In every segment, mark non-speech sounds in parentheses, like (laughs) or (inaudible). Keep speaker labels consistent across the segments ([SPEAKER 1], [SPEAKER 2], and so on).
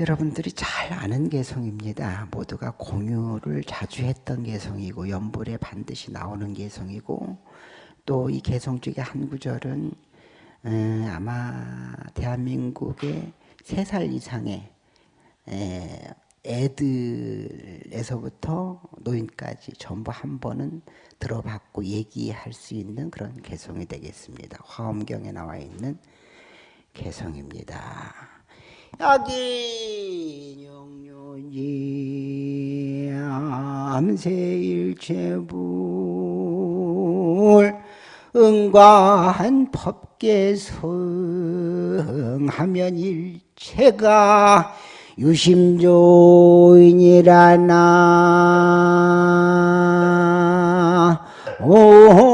[SPEAKER 1] 여러분들이 잘 아는 개성입니다. 모두가 공유를 자주 했던 개성이고 연불에 반드시 나오는 개성이고 또 이 개성 중에 한 구절은 음, 아마 대한민국의 세살 이상의 애들에서부터 노인까지 전부 한 번은 들어봤고 얘기할 수 있는 그런 개성이 되겠습니다. 화엄경에 나와 있는 개성입니다. 야기 영년이 암세일체불 응과한 법계성하면 일체가 유심조인이라나. 오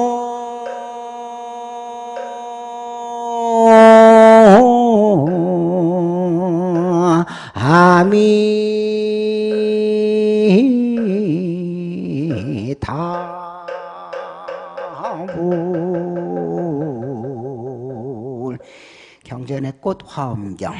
[SPEAKER 1] 꽃 화엄경.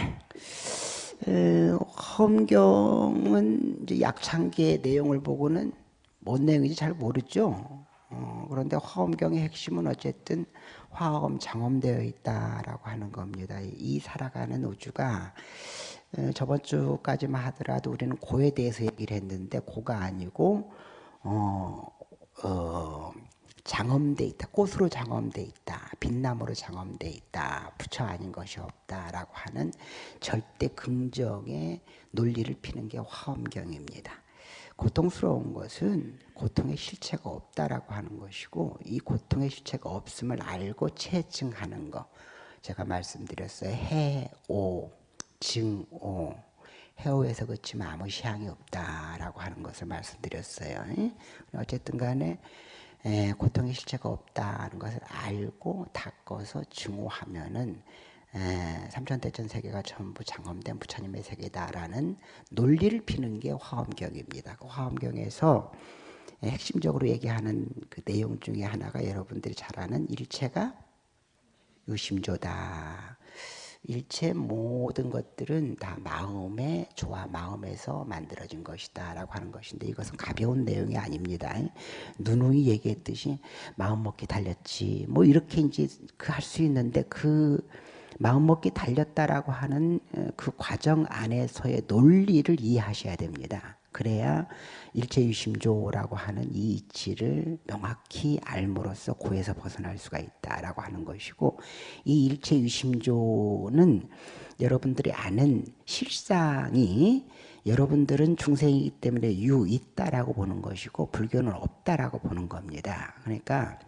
[SPEAKER 1] 화엄경은 약창기의 내용을 보고는 뭔 내용인지 잘 모르죠. 어, 그런데 화엄경의 핵심은 어쨌든 화엄 장엄되어 있다라고 하는 겁니다. 이 살아가는 우주가 저번 주까지만 하더라도 우리는 고에 대해서 얘기를 했는데 고가 아니고 어, 어, 장엄돼 있다. 꽃으로 장엄돼 있다. 빛나무로 장엄돼 있다. 부처 아닌 것이 없다라고 하는 절대 긍정의 논리를 피는 게 화엄경입니다. 고통스러운 것은 고통의 실체가 없다라고 하는 것이고 이 고통의 실체가 없음을 알고 체증하는 것. 제가 말씀드렸어요. 해오, 증오. 해오에서 그치면 아무 시향이 없다라고 하는 것을 말씀드렸어요. 어쨌든 간에 에, 고통의 실체가 없다는 것을 알고 닦아서 증오하면은 삼천대천 세계가 전부 장엄된 부처님의 세계다라는 논리를 피는 게 화엄경입니다. 그 화엄경에서 핵심적으로 얘기하는 그 내용 중에 하나가 여러분들이 잘 아는 일체가 유심조다. 일체 모든 것들은 다 마음의 조화, 마음에서 만들어진 것이다 라고 하는 것인데 이것은 가벼운 내용이 아닙니다. 누누이 얘기했듯이 마음 먹기 달렸지 뭐 이렇게 이제 그 할 수 있는데 그 마음 먹기 달렸다라고 하는 어, 그 과정 안에서의 논리를 이해하셔야 됩니다. 그래야 일체유심조라고 하는 이 이치를 명확히 알므로써 고에서 벗어날 수가 있다라고 하는 것이고 이 일체유심조는 여러분들이 아는 실상이 여러분들은 중생이기 때문에 유 있다라고 보는 것이고 불교는 없다라고 보는 겁니다. 그러니까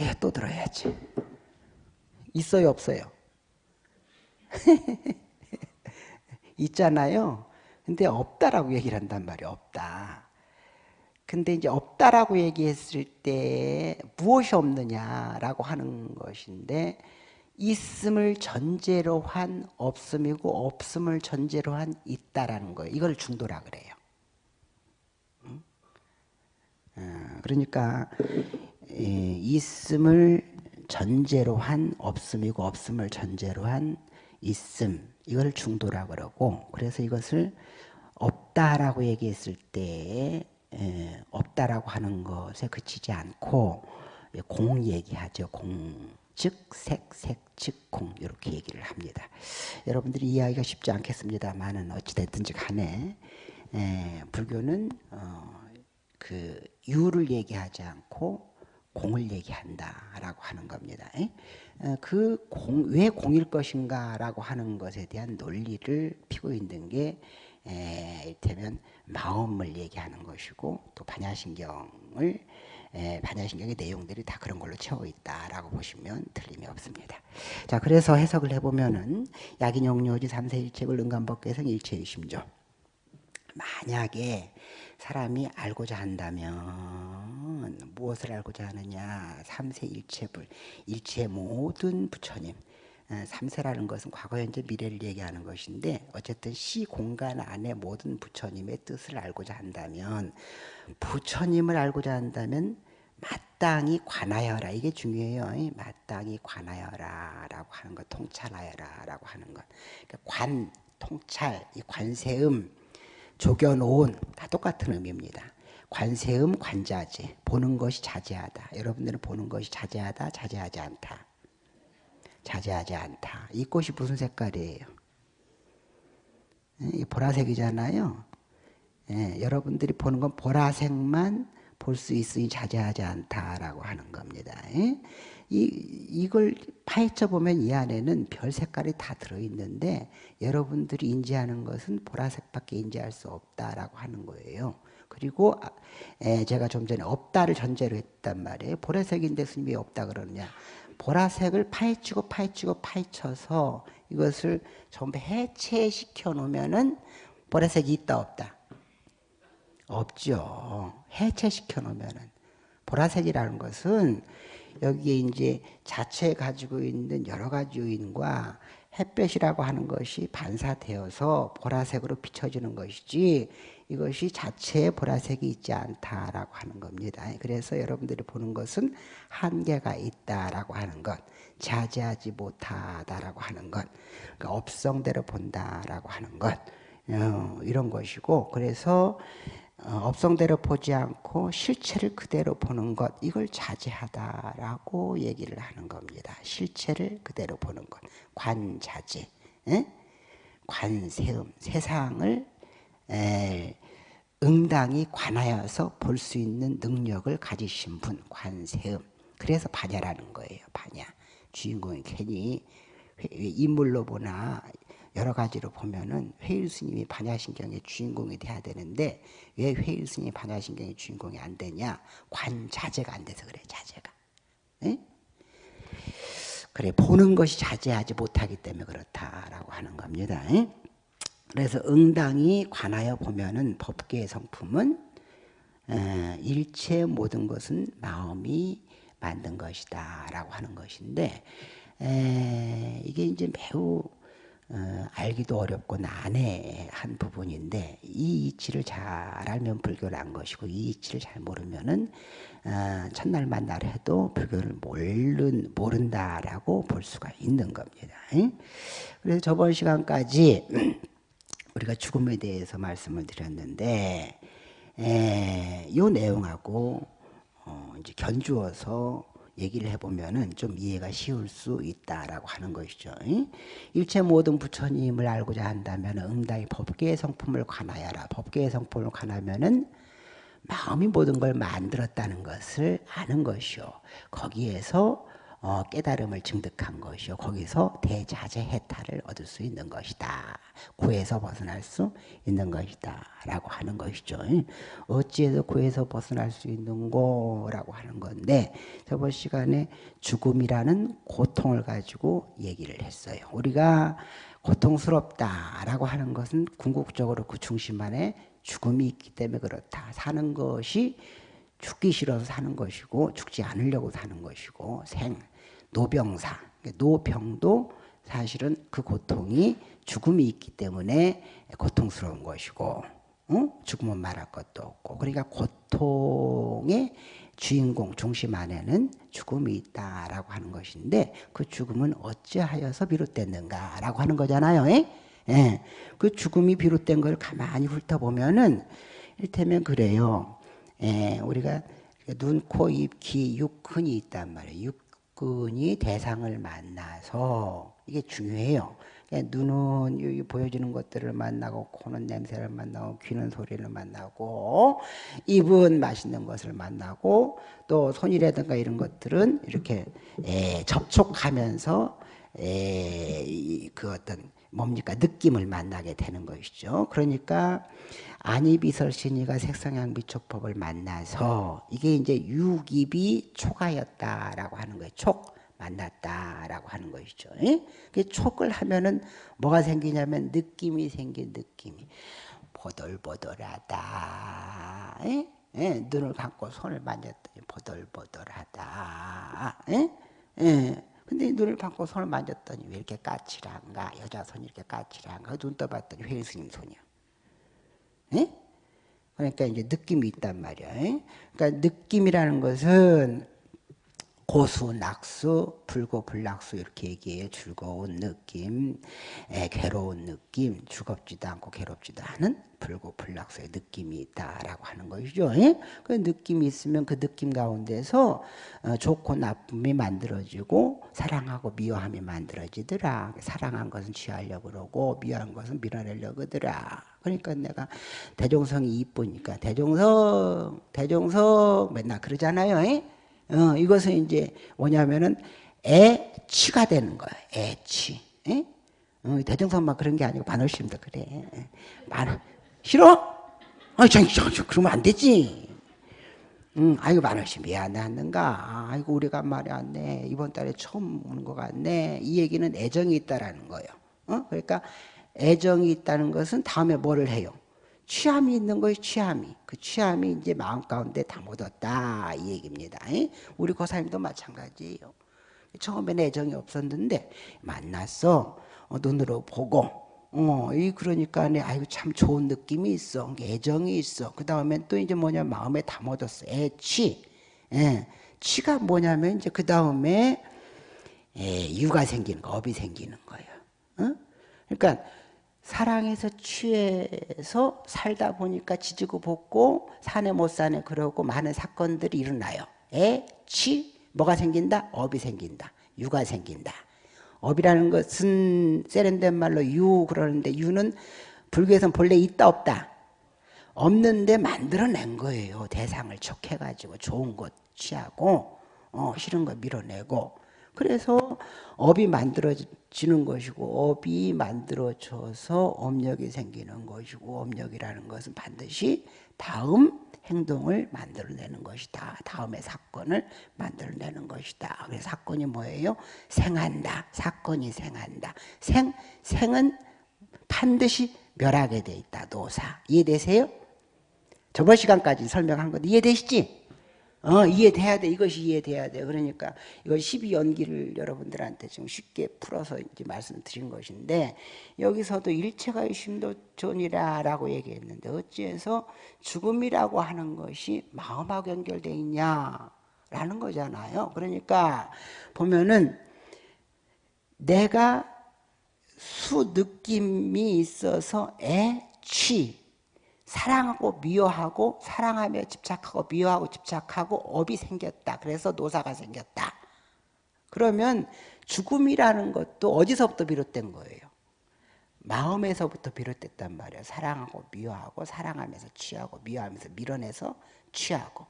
[SPEAKER 1] 에, 또 들어야지. 있어요, 없어요? (laughs) 있잖아요. 근데 없다라고 얘기를 한단 말이에요. 없다. 근데 이제 없다라고 얘기했을 때 무엇이 없느냐라고 하는 것인데 있음을 전제로 한 없음이고 없음을 전제로 한 있다라는 거예요. 이걸 중도라 그래요. 어, 그러니까 있음을 전제로 한 없음이고 없음을 전제로 한 있음 이걸 중도라 그러고 그래서 이것을 없다라고 얘기했을 때 에, 없다라고 하는 것에 그치지 않고 공 얘기하죠. 공. 즉, 색, 색, 즉, 공. 이렇게 얘기를 합니다. 여러분들이 이해하기가 쉽지 않겠습니다만은 어찌됐든지 간에 에, 불교는 어, 그 유를 얘기하지 않고 공을 얘기한다라고 하는 겁니다. 어, 그 공, 왜 공일 것인가라고 하는 것에 대한 논리를 피고 있는 게 이를테면 마음을 얘기하는 것이고 또 반야신경을 반야신경의 내용들이 다 그런 걸로 채워 있다라고 보시면 틀림이 없습니다. 자, 그래서 해석을 해보면은 약인용료지 삼세일책을 은간법계성 일체의심조. 만약에 사람이 알고자 한다면 무엇을 알고자 하느냐? 삼세일체불, 일체 모든 부처님. 어, 삼세라는 것은 과거, 현재, 미래를 얘기하는 것인데 어쨌든 시 공간 안에 모든 부처님의 뜻을 알고자 한다면 부처님을 알고자 한다면 마땅히 관하여라 이게 중요해요. 마땅히 관하여라 라고 하는 것 통찰하여라 라고 하는 것 그러니까 관 통찰, 이 관세음, 조견온 다 똑같은 의미입니다. 관세음, 관자재 보는 것이 자제하다. 여러분들은 보는 것이 자제하다, 자제하지 않다. 자제하지 않다. 이 꽃이 무슨 색깔이에요? 이 보라색이잖아요. 예, 여러분들이 보는 건 보라색만 볼 수 있으니 자제하지 않다라고 하는 겁니다. 예? 이, 이걸 파헤쳐 보면 이 안에는 별 색깔이 다 들어있는데 여러분들이 인지하는 것은 보라색밖에 인지할 수 없다라고 하는 거예요. 그리고 아, 에, 제가 좀 전에 없다를 전제로 했단 말이에요. 보라색인데 스님이 없다 그러느냐. 보라색을 파헤치고 파헤치고 파헤쳐서 이것을 전부 해체시켜 놓으면은 보라색이 있다 없다. 없죠. 해체시켜 놓으면은 보라색이라는 것은 여기에 이제 자체 가지고 있는 여러 가지 요인과 햇볕이라고 하는 것이 반사되어서 보라색으로 비춰지는 것이지 이것이 자체에 보라색이 있지 않다라고 하는 겁니다. 그래서 여러분들이 보는 것은 한계가 있다라고 하는 것, 자제하지 못하다라고 하는 것, 그러니까 업성대로 본다라고 하는 것, 어, 이런 것이고 그래서 어, 업성대로 보지 않고 실체를 그대로 보는 것 이걸 자제하다라고 얘기를 하는 겁니다. 실체를 그대로 보는 것 관자제 에? 관세음 세상을 에, 응당이 관하여서 볼 수 있는 능력을 가지신 분 관세음 그래서 반야라는 거예요. 반야 주인공이 괜히 인물로 보나 여러 가지로 보면은 회일 스님이 반야신경의 주인공이 돼야 되는데 왜 회일 스님이 반야신경의 주인공이 안 되냐? 관자제가 안 돼서 그래 자제가. 에? 그래 보는 것이 자제하지 못하기 때문에 그렇다라고 하는 겁니다. 에? 그래서 응당이 관하여 보면은 법계의 성품은 에, 일체 모든 것은 마음이 만든 것이다 라고 하는 것인데 에, 이게 이제 매우 어, 알기도 어렵고 난해한 부분인데 이 이치를 잘 알면 불교를 안 것이고 이 이치를 잘 모르면은 어, 첫날 만 날 해도 불교를 모른 모른다라고 볼 수가 있는 겁니다. 그래서 저번 시간까지 (clears throat) 우리가 죽음에 대해서 말씀을 드렸는데 에, 이 내용하고 어, 이제 견주어서 얘기를 해보면은 좀 이해가 쉬울 수 있다라고 하는 것이죠. 일체 모든 부처님을 알고자 한다면 응당이 법계의 성품을 관하여라. 법계의 성품을 관하면은 마음이 모든 걸 만들었다는 것을 아는 것이요. 거기에서 어, 깨달음을 증득한 것이요. 거기서 대자재 해탈을 얻을 수 있는 것이다. 구에서 벗어날 수 있는 것이다. 라고 하는 것이죠. 어찌해서 구에서 벗어날 수 있는고? 라고 하는 건데, 저번 시간에 죽음이라는 고통을 가지고 얘기를 했어요. 우리가 고통스럽다라고 하는 것은 궁극적으로 그 중심 안에 죽음이 있기 때문에 그렇다. 사는 것이 죽기 싫어서 사는 것이고 죽지 않으려고 사는 것이고 생 노병사 노병도 사실은 그 고통이 죽음이 있기 때문에 고통스러운 것이고 어? 죽으면 말할 것도 없고 그러니까 고통의 주인공 중심 안에는 죽음이 있다라고 하는 것인데 그 죽음은 어찌하여서 비롯됐는가라고 하는 거잖아요. 예? 예. 그 죽음이 비롯된 걸 가만히 훑어보면은 일테면 그래요. 예, 우리가 눈, 코, 입, 귀, 육근이 있단 말이에요. 육근이 대상을 만나서 이게 중요해요. 눈은 여기 보여지는 것들을 만나고 코는 냄새를 만나고 귀는 소리를 만나고 입은 맛있는 것을 만나고 또 손이라든가 이런 것들은 이렇게 에, 접촉하면서 에, 그 어떤 뭡니까 느낌을 만나게 되는 것이죠. 그러니까 안이비설 신이가 색상향 미촉법을 만나서 이게 이제 육입이 초가였다라고 하는 거예요. 촉 만났다라고 하는 것이죠. 그 촉을 하면은 뭐가 생기냐면 느낌이 생긴 느낌이 보들보들하다. 에? 에? 눈을 감고 손을 만졌더니 보들보들하다. 에? 에? 근데 눈을 감고 손을 만졌더니 왜 이렇게 까칠한가? 여자 손이 이렇게 까칠한가? 눈 떠봤더니 회스님 손이야. 에? 그러니까 이제 느낌이 있단 말이야. 에? 그러니까 느낌이라는 것은 고수, 낙수, 불고, 불낙수 이렇게 얘기해요. 즐거운 느낌, 에, 괴로운 느낌, 즐겁지도 않고 괴롭지도 않은 불고, 불낙수의 느낌이 있다라고 하는 것이죠. 예? 그 느낌이 있으면 그 느낌 가운데서 어, 좋고 나쁨이 만들어지고 사랑하고 미워함이 만들어지더라. 사랑한 것은 취하려고 그러고 미워한 것은 밀어내려고 하더라. 그러니까 내가 대종성이 이쁘니까 대종성, 대종성 맨날 그러잖아요. 예? 어, 이것은 이제 뭐냐면은 애치가 되는 거야. 애치. 에? 어, 대정선만 그런 게 아니고 반월심도 그래. 만 싫어? 아, 저, 저, 저, 그러면 안 되지. 응, 아이고 만월심 왜안 왔는가? 아이고 우리가 말이 안 돼. 이번 달에 처음 오는 것 같네. 이 얘기는 애정이 있다라는 거예요. 어? 그러니까 애정이 있다는 것은 다음에 뭐를 해요? 취함이 있는 것이 취함이. 그 취함이 이제 마음 가운데 다 묻었다. 이 얘기입니다. 우리 고사님도 마찬가지예요. 처음에는 애정이 없었는데 만났어. 어, 눈으로 보고. 어, 이 그러니까 내 아이고 참 좋은 느낌이 있어. 애정이 있어. 그 다음엔 또 이제 뭐냐 마음에 다 묻었어. 애취. 예. 취가 뭐냐면 이제 그 다음에 예, 유가 생기는 거, 업이 생기는 거예요. 어? 그러니까 사랑에서 취해서 살다 보니까 지지고 볶고 사내 못 사네 그러고 많은 사건들이 일어나요. 애, 취, 뭐가 생긴다? 업이 생긴다. 유가 생긴다. 업이라는 것은 세련된 말로 유 그러는데 유는 불교에서는 본래 있다 없다. 없는데 만들어낸 거예요. 대상을 척해가지고 좋은 것 취하고 어, 싫은 거 밀어내고 그래서 업이 만들어지는 것이고 업이 만들어져서 업력이 생기는 것이고 업력이라는 것은 반드시 다음 행동을 만들어내는 것이다. 다음의 사건을 만들어내는 것이다. 그래서 사건이 뭐예요? 생한다. 사건이 생한다. 생, 생은 반드시 멸하게 돼 있다. 노사. 이해되세요? 저번 시간까지 설명한 것 이해되시지? 어, 이해돼야 돼. 이것이 이해돼야 돼. 그러니까 이걸 12연기를 여러분들한테 좀 쉽게 풀어서 이제 말씀드린 것인데 여기서도 일체가 심도존이라 라고 얘기했는데 어찌해서 죽음이라고 하는 것이 마음하고 연결돼 있냐 라는 거잖아요. 그러니까 보면은 내가 수 느낌이 있어서 애취 사랑하고 미워하고 사랑하며 집착하고 미워하고 집착하고 업이 생겼다. 그래서 노사가 생겼다. 그러면 죽음이라는 것도 어디서부터 비롯된 거예요? 마음에서부터 비롯됐단 말이에요. 사랑하고 미워하고 사랑하면서 취하고 미워하면서 밀어내서 취하고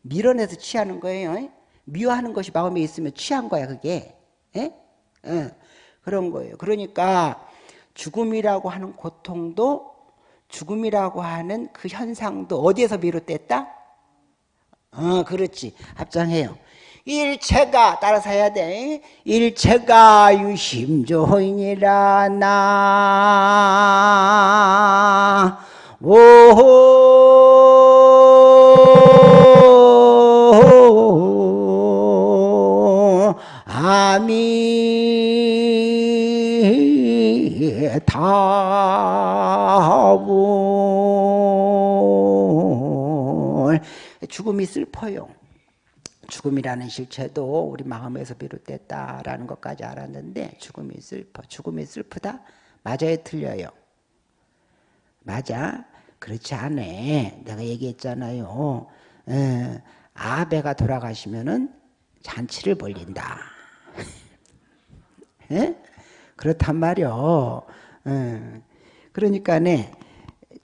[SPEAKER 1] 밀어내서 취하는 거예요. 미워하는 것이 마음에 있으면 취한 거야 그게. 에? 에. 그런 거예요. 그러니까 죽음이라고 하는 고통도 죽음이라고 하는 그 현상도 어디에서 비롯됐다? 어, 그렇지. 합장해요. 일체가 따라서 해야 돼. 일체가 유심조이니라 나. 슬퍼요. 죽음이라는 실체도 우리 마음에서 비롯됐다라는 것까지 알았는데 죽음이 슬퍼. 죽음이 슬프다? 맞아요, 틀려요? 맞아? 그렇지 않아. 내가 얘기했잖아요. 에, 아베가 돌아가시면은 잔치를 벌린다. (laughs) 에? 그렇단 말이요. 예. 그러니까 네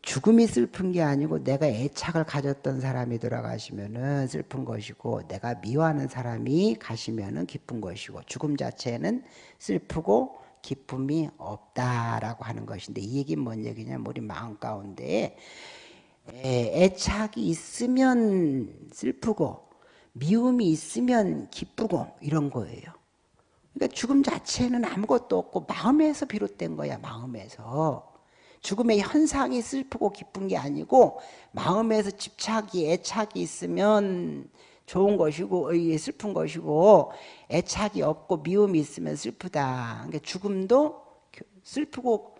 [SPEAKER 1] 죽음이 슬픈 게 아니고 내가 애착을 가졌던 사람이 돌아가시면은 슬픈 것이고 내가 미워하는 사람이 가시면은 기쁜 것이고 죽음 자체는 슬프고 기쁨이 없다라고 하는 것인데 이 얘기는 뭔 얘기냐면 우리 마음 가운데 애착이 있으면 슬프고 미움이 있으면 기쁘고 이런 거예요. 그러니까 죽음 자체는 아무것도 없고 마음에서 비롯된 거야 마음에서 죽음의 현상이 슬프고 기쁜 게 아니고 마음에서 집착이 애착이 있으면 좋은 것이고 슬픈 것이고 애착이 없고 미움이 있으면 슬프다 그러니까 죽음도 슬프고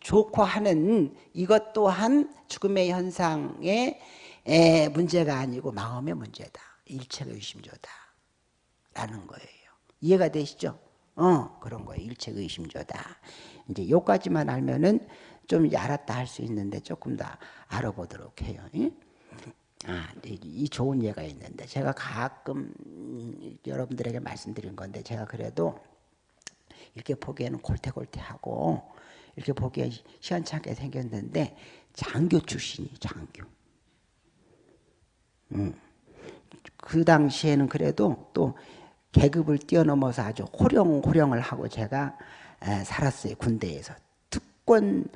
[SPEAKER 1] 좋고 하는 이것 또한 죽음의 현상의 문제가 아니고 마음의 문제다 일체가 유심조다 라는 거예요. 이해가 되시죠? 어, 그런 거예요. 일체의심조다. 이제 요까지만 알면은 좀 알았다 할 수 있는데 조금 더 알아보도록 해요. 아, 이 좋은 예가 있는데 제가 가끔 여러분들에게 말씀드린 건데 제가 그래도 이렇게 보기에는 골태골태하고 이렇게 보기에 시원찮게 생겼는데 장교 출신이 장교. 음. 그 당시에는 그래도 또 계급을 뛰어넘어서 아주 호령 호령을 하고 제가 살았어요 군대에서 특권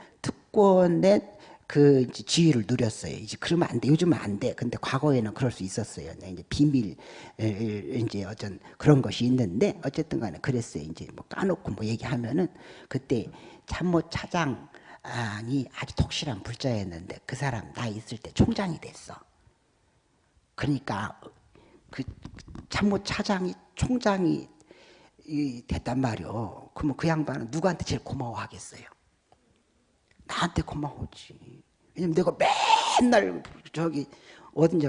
[SPEAKER 1] 특권의 그 지위를 누렸어요. 이제 그러면 안 돼. 요즘은 안 돼. 근데 과거에는 그럴 수 있었어요. 네, 이제 비밀 이제 어떤 그런 것이 있는데 어쨌든 간에 그랬어요. 이제 뭐 까놓고 뭐 얘기하면은 그때 참모 차장이 아주 독실한 불자였는데 그 사람 나 있을 때 총장이 됐어. 그러니까 그 참모 차장이 총장이 됐단 말이요. 그러면 그 양반은 누구한테 제일 고마워하겠어요? 나한테 고마웠지. 왜냐면 내가 맨날 저기 어딘지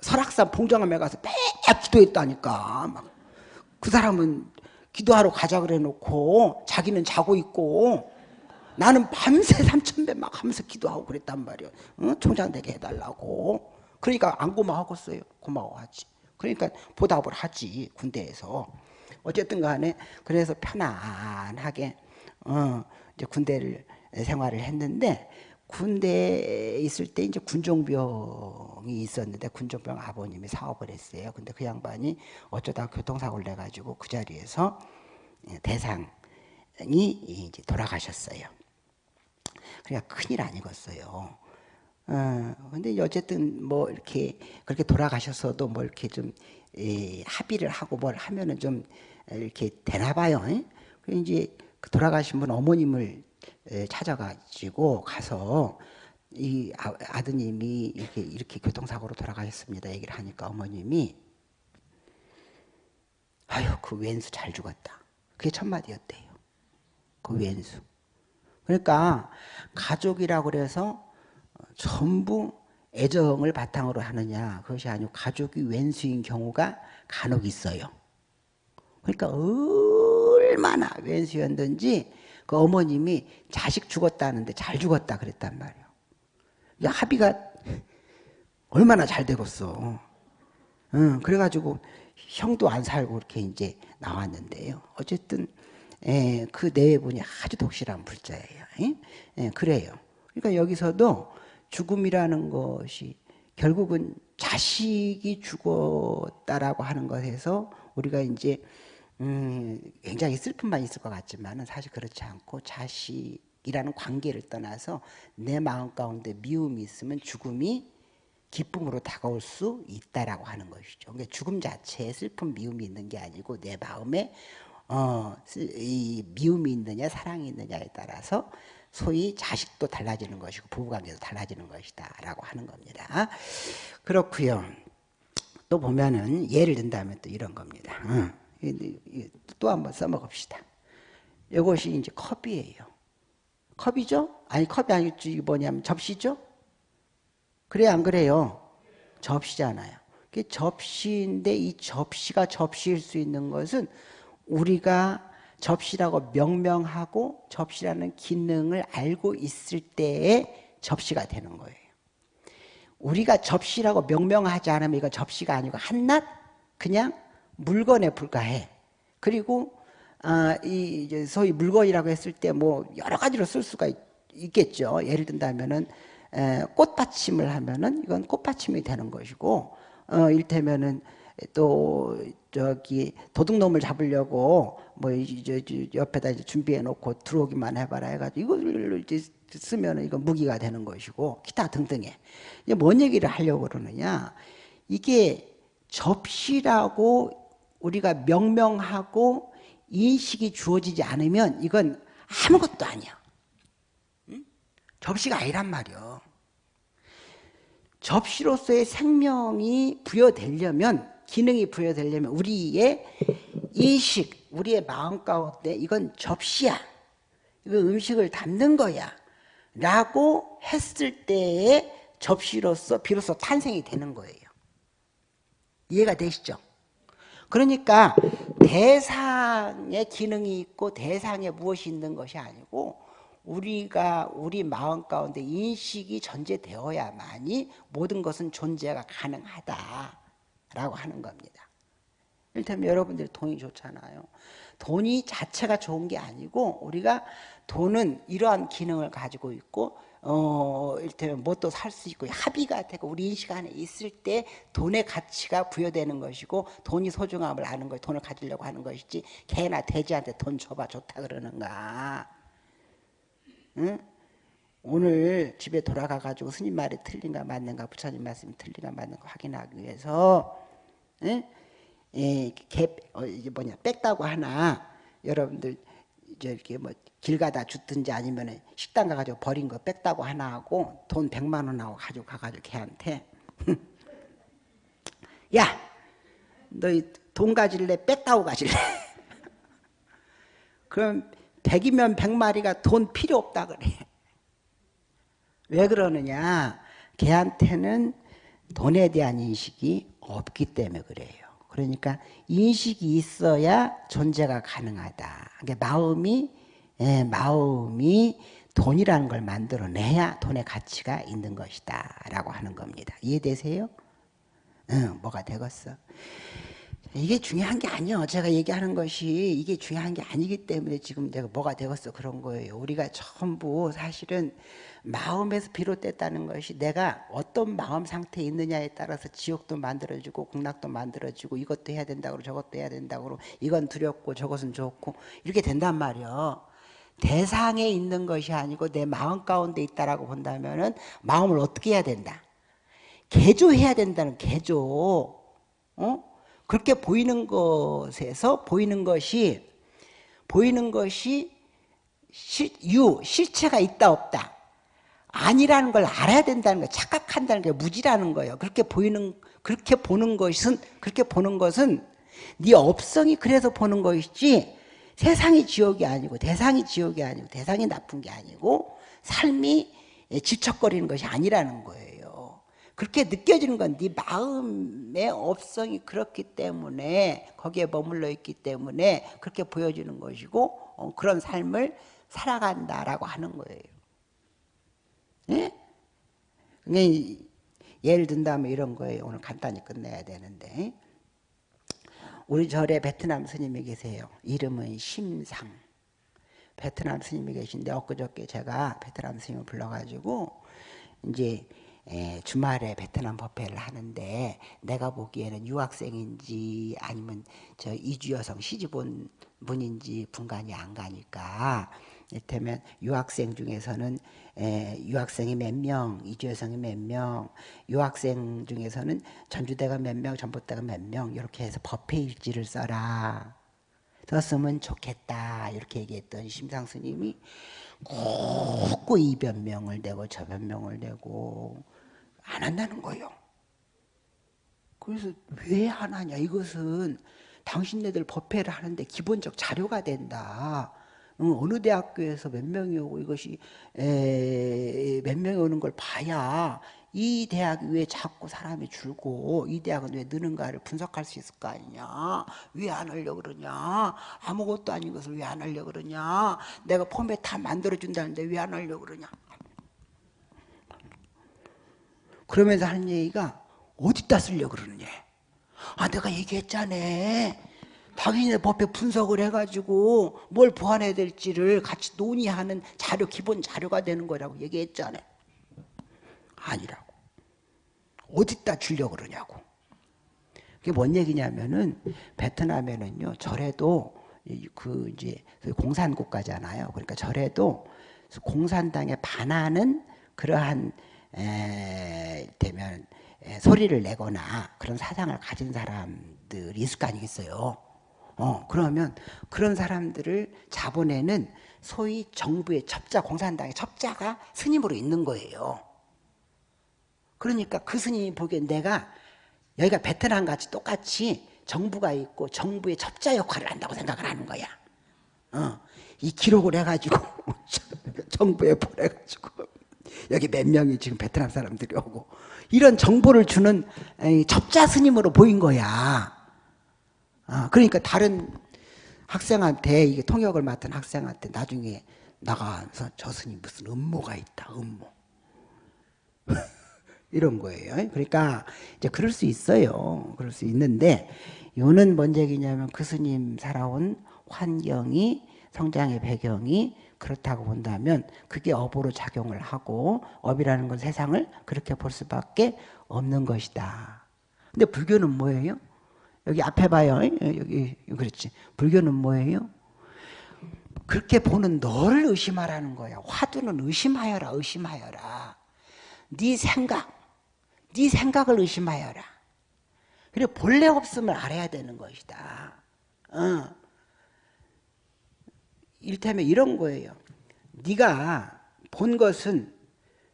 [SPEAKER 1] 설악산 봉정암에 가서 맨날 기도했다니까. 막 그 사람은 기도하러 가자 그래 놓고 자기는 자고 있고 나는 밤새 삼천배 막 하면서 기도하고 그랬단 말이야. 응? 총장 되게 해달라고. 그러니까 안 고마워하겠어요. 고마워하지. 그러니까 보답을 하지 군대에서. 어쨌든 간에 그래서 편안하게 어, 이제 군대를 생활을 했는데 군대에 있을 때 이제 군종병이 있었는데 군종병 아버님이 사업을 했어요. 근데 그 양반이 어쩌다 교통사고를 내 가지고 그 자리에서 대상이 이제 돌아가셨어요. 그러니까 큰일 아니겠어요. 어, 근데 어쨌든 뭐 이렇게 그렇게 돌아가셨어도 뭐 이렇게 좀 에, 합의를 하고 뭘 하면은 좀 이렇게 되나 봐요. 그 이제 그 돌아가신 분 어머님을 찾아가지고 가서 이 아, 드님이 이렇게 이렇게 교통사고로 돌아가셨습니다. 얘기를 하니까 어머님이 아유 그 왼수 잘 죽었다. 그게 첫 마디였대요. 그 왼수. 그러니까 가족이라고 그래서 전부 애정을 바탕으로 하느냐 그것이 아니고 가족이 왼수인 경우가 간혹 있어요. 그러니까 얼마나 왼수였든지 그 어머님이 자식 죽었다는데 잘 죽었다 그랬단 말이에요. 합의가 얼마나 잘 되겠어. 응, 그래가지고 형도 안 살고 이렇게 이제 나왔는데요. 어쨌든 에, 예, 그 내분이 아주 독실한 불자예요. 에? 예, 그래요. 그러니까 여기서도 죽음이라는 것이 결국은 자식이 죽었다라고 하는 것에서 우리가 이제 음, 굉장히 슬픔만 있을 것 같지만 사실 그렇지 않고 자식이라는 관계를 떠나서 내 마음 가운데 미움이 있으면 죽음이 기쁨으로 다가올 수 있다라고 하는 것이죠. 그러니까 죽음 자체에 슬픔, 미움이 있는 게 아니고 내 마음에 어, 이 미움이 있느냐 사랑이 있느냐에 따라서 소위 자식도 달라지는 것이고 부부관계도 달라지는 것이다 라고 하는 겁니다. 그렇고요. 또 보면은 예를 든다면 또 이런 겁니다. 응. 또 한번 써먹읍시다. 이것이 이제 컵이에요. 컵이죠? 아니 컵이 아니지 뭐냐면 접시죠? 그래 안 그래요? 접시잖아요. 접시인데 이 접시가 접시일 수 있는 것은 우리가 접시라고 명명하고 접시라는 기능을 알고 있을 때에 접시가 되는 거예요. 우리가 접시라고 명명하지 않으면 이건 접시가 아니고 한낱 그냥 물건에 불과해. 그리고 아, 이 소위 물건이라고 했을 때 뭐 여러 가지로 쓸 수가 있, 겠죠 예를 든다면은 에, 꽃받침을 하면은 이건 꽃받침이 되는 것이고 어, 일테면은 또 저기 도둑놈을 잡으려고 뭐 이제 옆에다 이제 준비해 놓고 들어오기만 해봐라 해가지고 이걸 이제 쓰면은 이거 무기가 되는 것이고 기타 등등해. 이제 뭔 얘기를 하려고 그러느냐? 이게 접시라고 우리가 명명하고 인식이 주어지지 않으면 이건 아무것도 아니야. 응? 접시가 아니란 말이야. 접시로서의 생명이 부여되려면 기능이 부여되려면 우리의 인식, 우리의 마음 가운데 이건 접시야. 이거 음식을 담는 거야. 라고 했을 때에 접시로서 비로소 탄생이 되는 거예요. 이해가 되시죠? 그러니까 대상의 기능이 있고 대상에 무엇이 있는 것이 아니고 우리가 우리 마음 가운데 인식이 전제되어야만이 모든 것은 존재가 가능하다라고 하는 겁니다. 일테면 여러분들이 돈이 좋잖아요. 돈이 자체가 좋은 게 아니고 우리가 돈은 이러한 기능을 가지고 있고 어, 일테면 뭣도 살 수 있고 합의가 되고 우리 인식 안에 있을 때 돈의 가치가 부여되는 것이고 돈이 소중함을 아는 것이 돈을 가지려고 하는 것이지 개나 돼지한테 돈 줘봐 좋다 그러는가 응? 오늘 집에 돌아가 가지고 스님 말이 틀린가 맞는가 부처님 말씀이 틀린가 맞는가 확인하기 위해서 응? 예, 개, 어, 이게 뭐냐 뺐다고 하나 여러분들 이제 이렇게 뭐 길 가다 줬든지 아니면 식당 가가지고 버린 거 뺐다고 하나 하고 돈 100만 원 하고 가지고 가가지고 걔한테. (laughs) 야너돈 가질래? 뺐다고 가질래? (laughs) 그럼 100이면 100마리가 돈 필요 없다 그래. (laughs) 왜 그러느냐? 걔한테는 돈에 대한 인식이 없기 때문에 그래요 그러니까 인식이 있어야 존재가 가능하다. 그러니까 마음이 예, 마음이 돈이라는 걸 만들어내야 돈의 가치가 있는 것이다 라고 하는 겁니다. 이해되세요? 응, 뭐가 되겠어. 이게 중요한 게 아니요. 제가 얘기하는 것이 이게 중요한 게 아니기 때문에 지금 내가 뭐가 되겠어 그런 거예요. 우리가 전부 사실은 마음에서 비롯됐다는 것이 내가 어떤 마음 상태에 있느냐에 따라서 지옥도 만들어지고 극락도 만들어지고 이것도 해야 된다고 저것도 해야 된다고 이건 두렵고 저것은 좋고 이렇게 된단 말이요. 대상에 있는 것이 아니고 내 마음 가운데 있다라고 본다면 은 마음을 어떻게 해야 된다? 개조해야 된다는 개조. 어? 그렇게 보이는 것에서 보이는 것이 보이는 것이 실, 유 실체가 있다 없다 아니라는 걸 알아야 된다는 거 착각한다는 게 무지라는 거예요. 그렇게 보이는 그렇게 보는 것은 그렇게 보는 것은 네 업성이 그래서 보는 것이지 세상이 지옥이 아니고 대상이 지옥이 아니고 대상이 나쁜 게 아니고 삶이 질척거리는 것이 아니라는 거예요. 그렇게 느껴지는 건 네 마음의 업성이 그렇기 때문에 거기에 머물러 있기 때문에 그렇게 보여지는 것이고 어, 그런 삶을 살아간다라고 하는 거예요. 예? 예를 든다면 이런 거예요. 오늘 간단히 끝내야 되는데 우리 절에 베트남 스님이 계세요. 이름은 심상. 베트남 스님이 계신데 엊그저께 제가 베트남 스님을 불러가지고 이제 주말에 베트남 법회를 하는데 내가 보기에는 유학생인지 아니면 저 이주 여성 시집 온 분인지 분간이 안 가니까 이를테면 유학생 중에서는 에, 유학생이 몇 명, 이주 여성이 몇 명, 유학생 중에서는 전주대가 몇 명, 전북대가 몇 명 이렇게 해서 법회 일지를 써라. 썼으면 좋겠다 이렇게 얘기했던 심상 스님이 꼭이 변명을 내고 저 변명을 내고 안 한다는 거예요. 그래서 왜안 하냐? 이것은 당신네들 법회를 하는데 기본적 자료가 된다. 어느 대학교에서 몇 명이 오고 이것이 몇 명이 오는 걸 봐야 이 대학이 왜 자꾸 사람이 줄고 이 대학은 왜 느는가를 분석할 수 있을 거 아니냐? 왜 안 하려고 그러냐? 아무것도 아닌 것을 왜 안 하려고 그러냐? 내가 포맷 다 만들어준다는데 왜 안 하려고 그러냐 그러면서 하는 얘기가 어디다 쓰려고 그러느냐 아 내가 얘기했잖아 당신의 법에 분석을 해가지고 뭘 보완해야 될지를 같이 논의하는 자료, 기본 자료가 되는 거라고 얘기했잖아요. 아니라고. 어디다 주려고 그러냐고. 그게 뭔 얘기냐면은 베트남에는요, 절에도 그 이제 공산 국가잖아요. 그러니까 절에도 공산당에 반하는 그러한 에, 되면 에, 소리를 내거나 그런 사상을 가진 사람들이 있을 거 아니겠어요. 어, 그러면 그런 사람들을 자본에는 소위 정부의 첩자, 공산당의 첩자가 스님으로 있는 거예요. 그러니까 그 스님이 보기엔 내가 여기가 베트남 같이 똑같이 정부가 있고 정부의 첩자 역할을 한다고 생각을 하는 거야. 어, 이 기록을 해가지고 (laughs) 정부에 보내가지고 여기 몇 명이 지금 베트남 사람들이 오고 이런 정보를 주는 첩자 스님으로 보인 거야. 아, 그러니까 다른 학생한테 이게 통역을 맡은 학생한테 나중에 나가서 저 스님 무슨 음모가 있다 음모 (laughs) 이런 거예요. 그러니까 이제 그럴 수 있어요. 그럴 수 있는데 요는 뭔 얘기냐면 그 스님 살아온 환경이 성장의 배경이 그렇다고 본다면 그게 업으로 작용을 하고 업이라는 건 세상을 그렇게 볼 수밖에 없는 것이다. 근데 불교는 뭐예요? 여기 앞에 봐요. 여기 그렇지. 불교는 뭐예요? 그렇게 보는 너를 의심하라는 거야. 화두는 의심하여라, 의심하여라. 네 생각, 네 생각을 의심하여라. 그래 본래 없음을 알아야 되는 것이다. 어. 일테면 이런 거예요. 네가 본 것은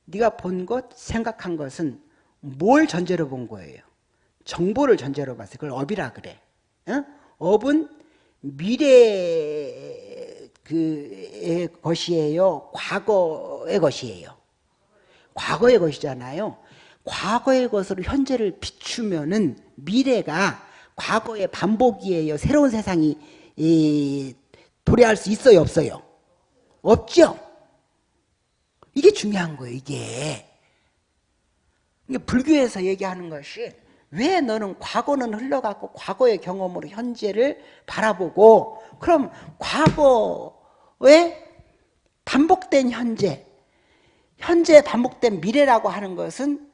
[SPEAKER 1] 네가 본 것, 생각한 것은 뭘 전제로 본 거예요? 정보를 전제로 봤어요. 그걸 업이라 그래. 어? 업은 미래 그의 것이에요. 과거의 것이에요. 과거의 것이잖아요. 과거의 것으로 현재를 비추면은 미래가 과거의 반복이에요. 새로운 세상이 도래할 수 있어요, 없어요? 없죠. 이게 중요한 거예요. 이게. 불교에서 얘기하는 것이 왜 너는 과거는 흘러갔고 과거의 경험으로 현재를 바라보고 그럼 과거에 반복된 현재 현재 반복된 미래라고 하는 것은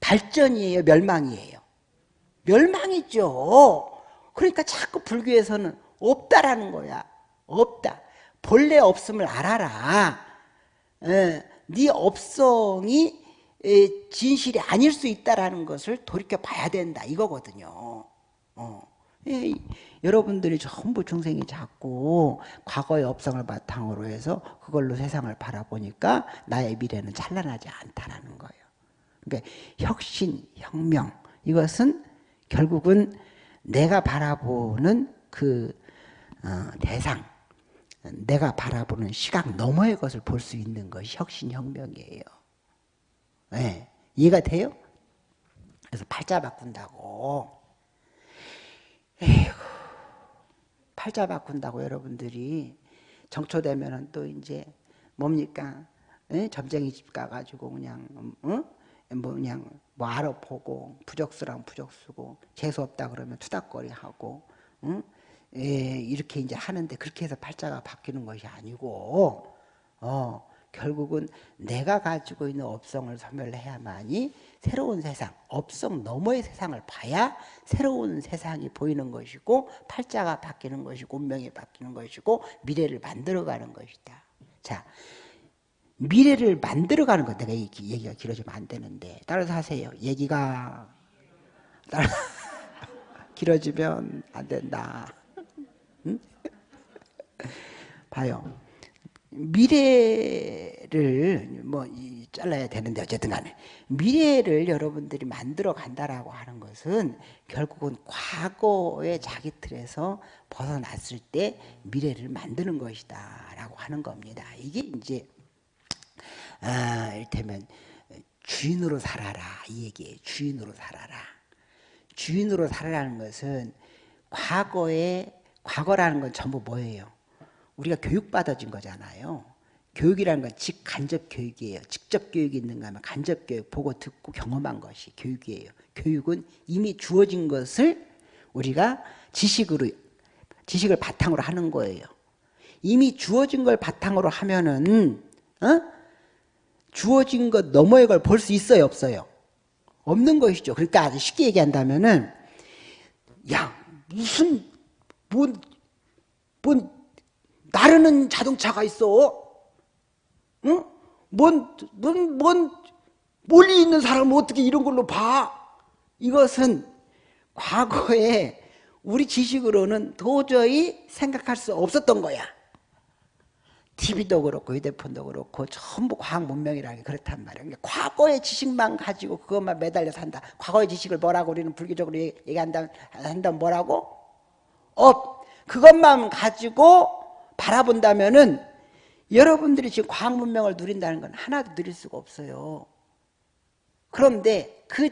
[SPEAKER 1] 발전이에요 멸망이에요 멸망이죠 그러니까 자꾸 불교에서는 없다라는 거야 없다 본래 없음을 알아라 에, 네 업성이 진실이 아닐 수 있다라는 것을 돌이켜 봐야 된다 이거거든요. 어. 예, 여러분들이 전부 중생이 자꾸 과거의 업성을 바탕으로 해서 그걸로 세상을 바라보니까 나의 미래는 찬란하지 않다라는 거예요. 그러니까 혁신, 혁명 이것은 결국은 내가 바라보는 그 어, 대상, 내가 바라보는 시각 너머의 것을 볼 수 있는 것이 혁신, 혁명이에요. 네. 이해가 돼요? 그래서 팔자 바꾼다고. 에이구, 팔자 바꾼다고 여러분들이 정초되면은 또 이제 뭡니까? 에? 점쟁이 집 가가지고 그냥, 어? 뭐 그냥 뭐 알아보고 부적수랑 부적수고 재수 없다 그러면 투닥거리 하고, 응? 에, 이렇게 이제 하는데 그렇게 해서 팔자가 바뀌는 것이 아니고, 어, 결국은 내가 가지고 있는 업성을 소멸해야만이 새로운 세상, 업성 너머의 세상을 봐야 새로운 세상이 보이는 것이고 팔자가 바뀌는 것이고 운명이 바뀌는 것이고 미래를 만들어가는 것이다. 자, 미래를 만들어가는 것 내가 얘기가 길어지면 안 되는데 따라서 하세요. 얘기가 따라 (laughs) 길어지면 안 된다. 응? 봐요. 미래를 뭐 잘라야 되는데 어쨌든 간에 미래를 여러분들이 만들어 간다라고 하는 것은 결국은 과거의 자기 틀에서 벗어났을 때 미래를 만드는 것이다 라고 하는 겁니다 이게 이제 아, 이를테면 주인으로 살아라 이 얘기예요 주인으로 살아라 주인으로 살아라는 것은 과거에 과거라는 건 전부 뭐예요 우리가 교육받아진 거잖아요. 교육이라는 건 직간접 교육이에요. 직접 교육이 있는가 하면 간접 교육, 보고 듣고 경험한 것이 교육이에요. 교육은 이미 주어진 것을 우리가 지식으로, 지식을 바탕으로 하는 거예요. 이미 주어진 걸 바탕으로 하면은, 어? 주어진 것 너머의 걸 볼 수 있어요, 없어요? 없는 것이죠. 그러니까 아주 쉽게 얘기한다면은, 야, 무슨, 뭔, 뭔, 나르는 자동차가 있어. 응? 뭔, 뭔, 뭔, 멀리 있는 사람은 어떻게 이런 걸로 봐? 이것은 과거에 우리 지식으로는 도저히 생각할 수 없었던 거야. TV도 그렇고 휴대폰도 그렇고 전부 과학 문명이라는 게 그렇단 말이야. 그러니까 과거의 지식만 가지고 그것만 매달려 산다. 과거의 지식을 뭐라고 우리는 불교적으로 얘기한다면 한다면 뭐라고? 업. 그것만 가지고 바라본다면은 여러분들이 지금 과학 문명을 누린다는 건 하나도 누릴 수가 없어요. 그런데 그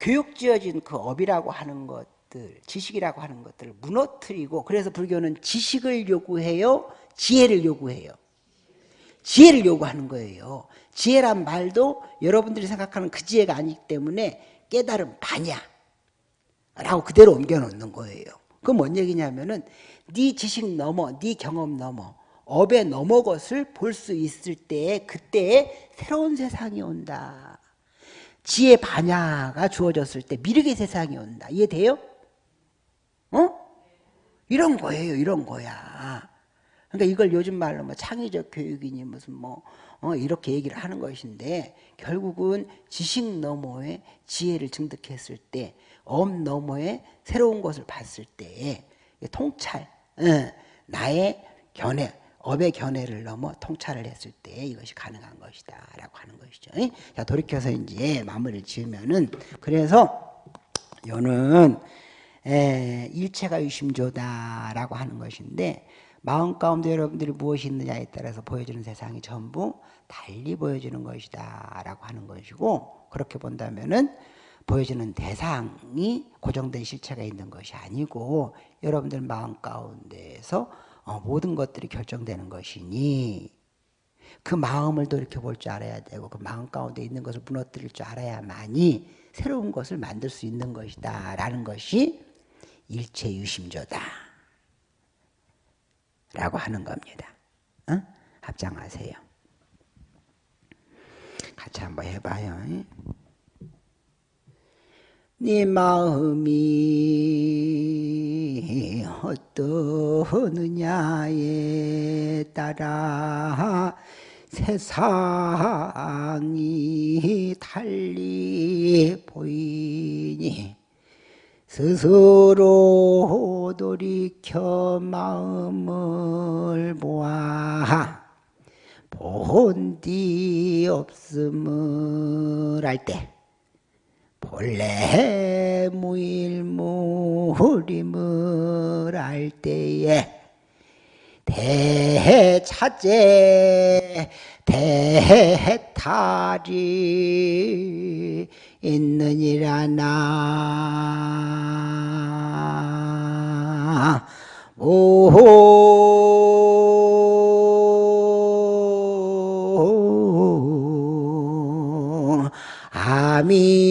[SPEAKER 1] 교육 지어진 그 업이라고 하는 것 것들, 지식이라고 하는 것들을 무너뜨리고 그래서 불교는 지식을 요구해요, 지혜를 요구해요. 지혜를 요구하는 거예요. 지혜란 말도 여러분들이 생각하는 그 지혜가 아니기 때문에 깨달음 반야 라고 그대로 옮겨 놓는 거예요. 그뭔 얘기냐면은 네 지식 넘어, 네 경험 넘어 업에 넘어 것을 볼 수 있을 때에 그때에 새로운 세상이 온다. 지혜 반야가 주어졌을 때 미륵의 세상이 온다. 이해돼요? 어? 이런 거예요. 이런 거야. 그러니까 이걸 요즘 말로 뭐 창의적 교육이니 무슨 뭐 어, 이렇게 얘기를 하는 것인데 결국은 지식 너머에 지혜를 증득했을 때, 업 너머에 새로운 것을 봤을 때 통찰, 어, 나의 견해, 업의 견해를 넘어 통찰을 했을 때 이것이 가능한 것이다 라고 하는 것이죠. 자 돌이켜서 이제 마무리를 지으면은 그래서 요는 일체가 유심조다 라고 하는 것인데 마음 가운데 여러분들이 무엇이 있느냐에 따라서 보여지는 세상이 전부 달리 보여지는 것이다 라고 하는 것이고 그렇게 본다면은 보여지는 대상이 고정된 실체가 있는 것이 아니고 여러분들 마음 가운데에서 어, 모든 것들이 결정되는 것이니 그 마음을 돌이켜 볼 줄 알아야 되고 그 마음 가운데 있는 것을 무너뜨릴 줄 알아야만이 새로운 것을 만들 수 있는 것이다 라는 것이 일체유심조다 라고 하는 겁니다. 어? 합장하세요. 같이 한번 해봐요. 네 마음이 어떠느냐에 따라 세상이 달리 보이니 스스로 돌이켜 마음을 모아 본디 없음을 할때 본래 무일무림을 알 때에 대차제 대탈이 있느니라나. 오호. 아미